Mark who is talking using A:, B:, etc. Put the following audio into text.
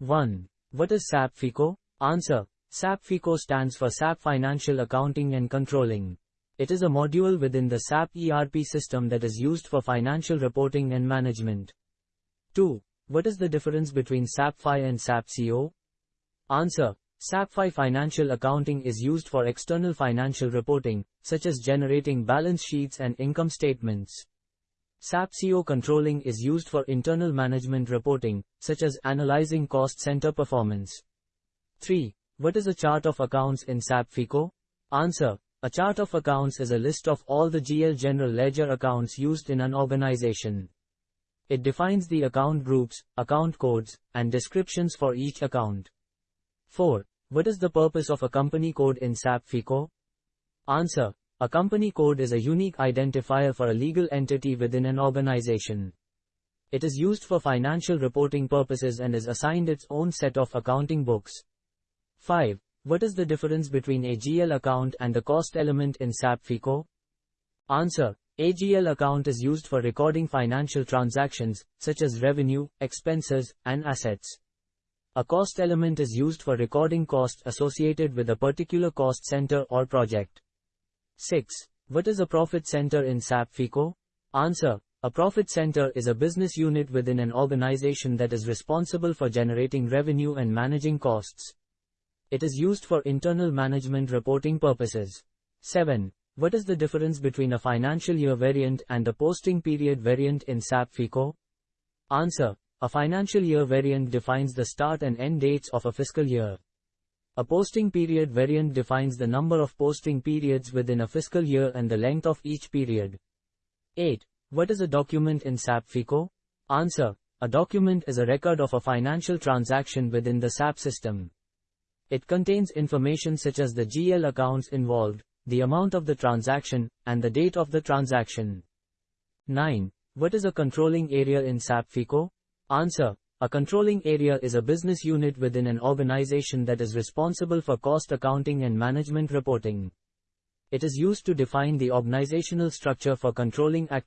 A: 1. What is SAP FICO? Answer. SAP FICO stands for SAP Financial Accounting and Controlling. It is a module within the SAP ERP system that is used for financial reporting and management. 2. What is the difference between SAP FI and SAP CO? Answer. SAP FI financial accounting is used for external financial reporting, such as generating balance sheets and income statements. SAP CO controlling is used for internal management reporting, such as analyzing cost center performance. 3. What is a chart of accounts in SAP FICO? Answer. A chart of accounts is a list of all the GL general ledger accounts used in an organization. It defines the account groups, account codes, and descriptions for each account. 4. What is the purpose of a company code in SAP FICO? Answer. A company code is a unique identifier for a legal entity within an organization. It is used for financial reporting purposes and is assigned its own set of accounting books. 5. What is the difference between a GL account and the cost element in SAP FICO? Answer. A GL account is used for recording financial transactions, such as revenue, expenses, and assets. A cost element is used for recording costs associated with a particular cost center or project. 6. What is a profit center in SAP FICO? Answer. A profit center is a business unit within an organization that is responsible for generating revenue and managing costs. It is used for internal management reporting purposes. 7. What is the difference between a financial year variant and a posting period variant in SAP FICO? Answer. A financial year variant defines the start and end dates of a fiscal year. A posting period variant defines the number of posting periods within a fiscal year and the length of each period. 8. What is a document in SAP FICO? Answer. A document is a record of a financial transaction within the SAP system. It contains information such as the GL accounts involved, the amount of the transaction, and the date of the transaction. 9. What is a controlling area in SAP FICO? Answer. A controlling area is a business unit within an organization that is responsible for cost accounting and management reporting. It is used to define the organizational structure for controlling activities.